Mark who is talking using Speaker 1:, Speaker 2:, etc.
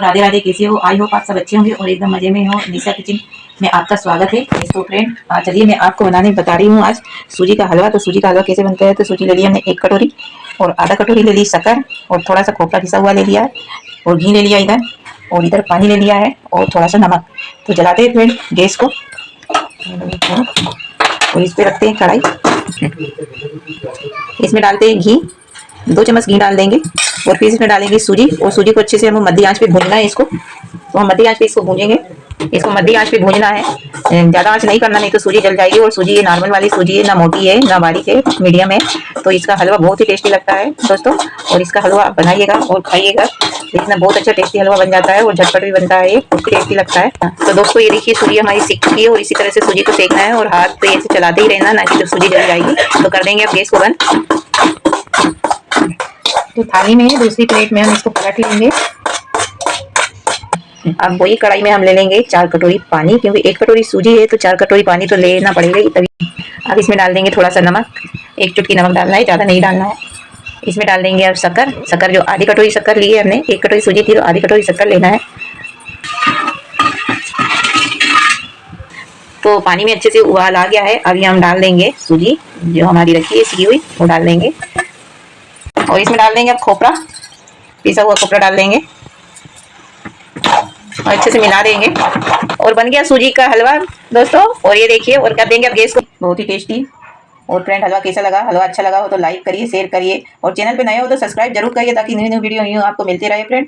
Speaker 1: तो राधे राधे, कैसे हो? आई होप आप सब अच्छे होंगे और एकदम मज़े में हो। निशा किचन में आपका स्वागत है। तो फ्रेंड चलिए मैं आपको बनाने बता रही हूँ आज। सूजी का हलवा तो सूजी का हलवा कैसे बनता है? तो सूजी ले लिया हमने एक कटोरी और आधा कटोरी ले ली शक्कर और थोड़ा सा खोपड़ा घिसा हुआ ले लिया और घी ले लिया इधर और इधर पानी ले लिया है और थोड़ा सा नमक। तो जलाते हैं फ्रेंड गैस को। और इस पर रखते हैं कढ़ाई। इसमें डालते हैं घी। दो चम्मच घी डाल देंगे। और फिर इसमें डालेंगे सूजी। और सूजी को अच्छे से हम मध्य आँच पे भूनना है इसको। तो हम मध्य आँच पे इसको भूनेंगे। इसको मध्य आँच पे भूनना है। ज़्यादा आँच नहीं करना, नहीं तो सूजी जल जाएगी। और सूजी ये नॉर्मल वाली सूजी है, ना मोटी है, ना बारीक है मीडियम है। तो इसका हलवा बहुत ही टेस्टी लगता है, दोस्तों। और इसका हलवा आप बनाइएगा और खाइएगा। इसमें बहुत अच्छा टेस्टी हलवा बन जाता है और झटपट भी बनता है। ये बहुत टेस्टी लगता है। तो दोस्तों, ये देखिए सूजी हमारी सीख चुकी है और इसी तरह से सूजी को सेकना है। और हाथ पे ऐसे चलाते ही रहना, ना कि जब सूजी जल जाएगी। तो कर देंगे आप गैस को बंद तो थाली में, दूसरी प्लेट में हम इसको पलट लेंगे। अब वही कढ़ाई में हम ले लेंगे चार कटोरी पानी, क्योंकि एक कटोरी सूजी है तो चार कटोरी पानी तो लेना पड़ेगा तभी। अब इसमें डाल देंगे थोड़ा सा नमक, एक चुटकी नमक डालना है, ज़्यादा नहीं डालना है। इसमें डाल देंगे अब शक्कर शक्कर जो आधी कटोरी शक्कर ली है हमने, एक कटोरी सूजी थी तो आधी कटोरी शक्कर लेना है। तो पानी में अच्छे से उबाल आ गया है, अभी हम डाल देंगे सूजी, जो हमारी रखी है, सीखी हुई, वो डाल देंगे। और इसमें डाल देंगे अब खोपरा। पिसा हुआ खोपरा डाल देंगे। और अच्छे से मिला देंगे। और बन गया सूजी का हलवा, दोस्तों। और ये देखिए, और कर देंगे अब गैस को। बहुत ही टेस्टी और फ्रेंड हलवा कैसा लगा? हलवा अच्छा लगा हो तो लाइक करिए शेयर करिए। और चैनल पे नए हो तो सब्सक्राइब ज़रूर करिए ताकि न्यू न्यू वीडियो आपको मिलती रहे फ्रेंड